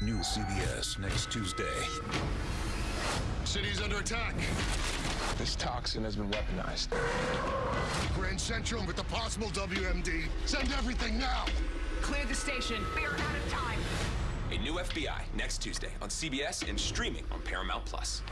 New CBS next Tuesday. City's under attack. This toxin has been weaponized. Grand Central with the possible WMD. Send everything now. Clear the station. We're out of time. A new FBI next Tuesday on CBS and streaming on Paramount Plus.